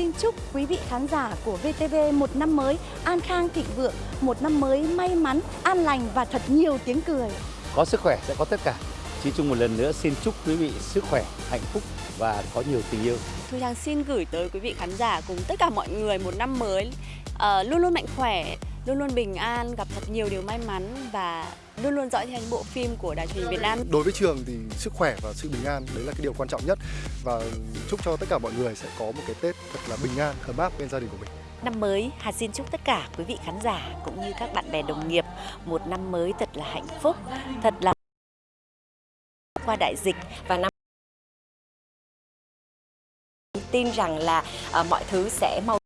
xin chúc quý vị khán giả của VTV một năm mới an khang thịnh vượng, một năm mới may mắn, an lành và thật nhiều tiếng cười. Có sức khỏe sẽ có tất cả. Chí Trung một lần nữa xin chúc quý vị sức khỏe, hạnh phúc và có nhiều tình yêu. Thu Trang xin gửi tới quý vị khán giả cùng tất cả mọi người một năm mới ờ, luôn luôn mạnh khỏe, luôn luôn bình an, gặp thật nhiều điều may mắn và luôn luôn dõi theo những bộ phim của Đài truyền hình Việt Nam. Đối với trường thì sức khỏe và sự bình an đấy là cái điều quan trọng nhất và chúc cho tất cả mọi người sẽ có một cái Tết thật là bình an, ấm áp bên gia đình của mình. Năm mới, Hà xin chúc tất cả quý vị khán giả cũng như các bạn bè đồng nghiệp một năm mới thật là hạnh phúc, thật là qua đại dịch và năm tin rằng là uh, mọi thứ sẽ mau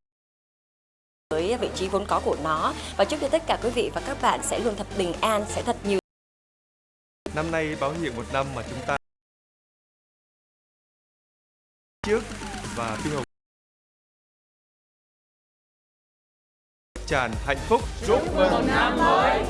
vị trí vốn có của nó. Và chúc cho tất cả quý vị và các bạn sẽ luôn thật bình an, sẽ thật nhiều. Năm nay báo hiệu một năm mà chúng ta trước và Phi Hồng tràn hạnh phúc. Chúc mừng năm mới